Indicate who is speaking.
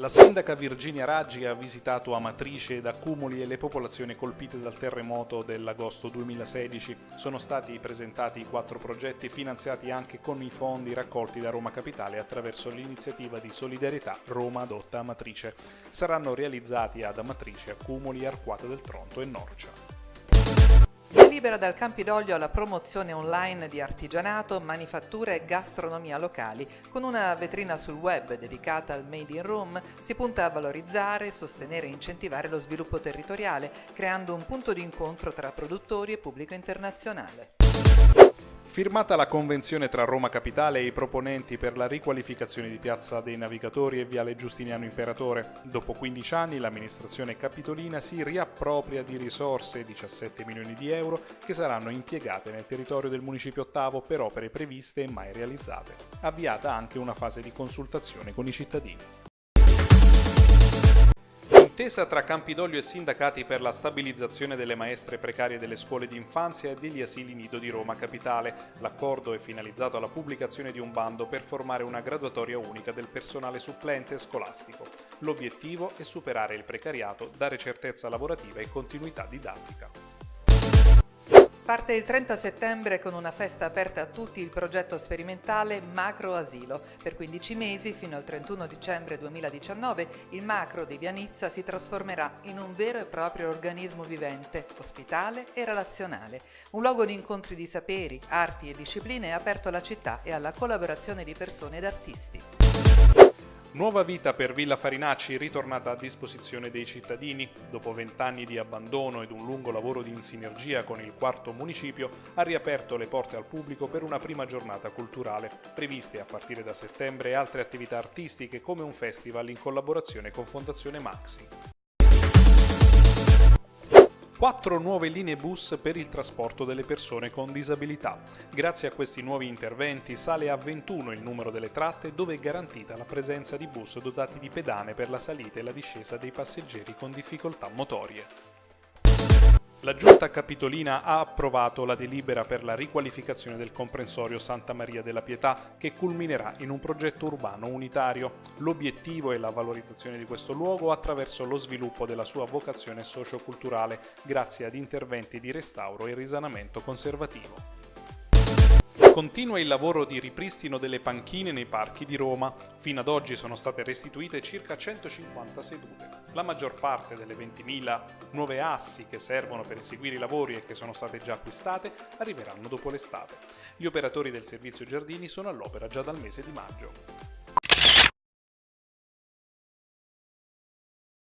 Speaker 1: La sindaca Virginia Raggi ha visitato Amatrice ed Accumuli e le popolazioni colpite dal terremoto dell'agosto 2016. Sono stati presentati quattro progetti finanziati anche con i fondi raccolti da Roma Capitale attraverso l'iniziativa di solidarietà Roma adotta Amatrice. Saranno realizzati ad Amatrice, Accumuli, Arquata del Tronto e Norcia.
Speaker 2: Libera dal Campidoglio alla promozione online di artigianato, manifattura e gastronomia locali. Con una vetrina sul web dedicata al Made in Room si punta a valorizzare, sostenere e incentivare lo sviluppo territoriale, creando un punto di incontro tra produttori e pubblico internazionale.
Speaker 1: Firmata la convenzione tra Roma Capitale e i proponenti per la riqualificazione di Piazza dei Navigatori e Viale Giustiniano Imperatore, dopo 15 anni l'amministrazione capitolina si riappropria di risorse, 17 milioni di euro, che saranno impiegate nel territorio del Municipio ottavo per opere previste e mai realizzate. Avviata anche una fase di consultazione con i cittadini. Intesa tra Campidoglio e sindacati per la stabilizzazione delle maestre precarie delle scuole di infanzia e degli asili nido di Roma Capitale. L'accordo è finalizzato alla pubblicazione di un bando per formare una graduatoria unica del personale supplente scolastico. L'obiettivo è superare il precariato, dare certezza lavorativa e continuità didattica.
Speaker 2: Parte il 30 settembre con una festa aperta a tutti il progetto sperimentale Macro Asilo. Per 15 mesi, fino al 31 dicembre 2019, il Macro di Vianizza si trasformerà in un vero e proprio organismo vivente, ospitale e relazionale. Un luogo di incontri di saperi, arti e discipline aperto alla città e alla collaborazione di persone ed artisti.
Speaker 1: Nuova vita per Villa Farinacci ritornata a disposizione dei cittadini. Dopo vent'anni di abbandono ed un lungo lavoro di sinergia con il quarto municipio, ha riaperto le porte al pubblico per una prima giornata culturale. Previste a partire da settembre altre attività artistiche come un festival in collaborazione con Fondazione Maxi. Quattro nuove linee bus per il trasporto delle persone con disabilità. Grazie a questi nuovi interventi sale a 21 il numero delle tratte dove è garantita la presenza di bus dotati di pedane per la salita e la discesa dei passeggeri con difficoltà motorie. La Giunta Capitolina ha approvato la delibera per la riqualificazione del comprensorio Santa Maria della Pietà che culminerà in un progetto urbano unitario. L'obiettivo è la valorizzazione di questo luogo attraverso lo sviluppo della sua vocazione socioculturale grazie ad interventi di restauro e risanamento conservativo. Continua il lavoro di ripristino delle panchine nei parchi di Roma. Fino ad oggi sono state restituite circa 150 sedute. La maggior parte delle 20.000 nuove assi che servono per eseguire i lavori e che sono state già acquistate arriveranno dopo l'estate. Gli operatori del servizio giardini sono all'opera già dal mese di maggio.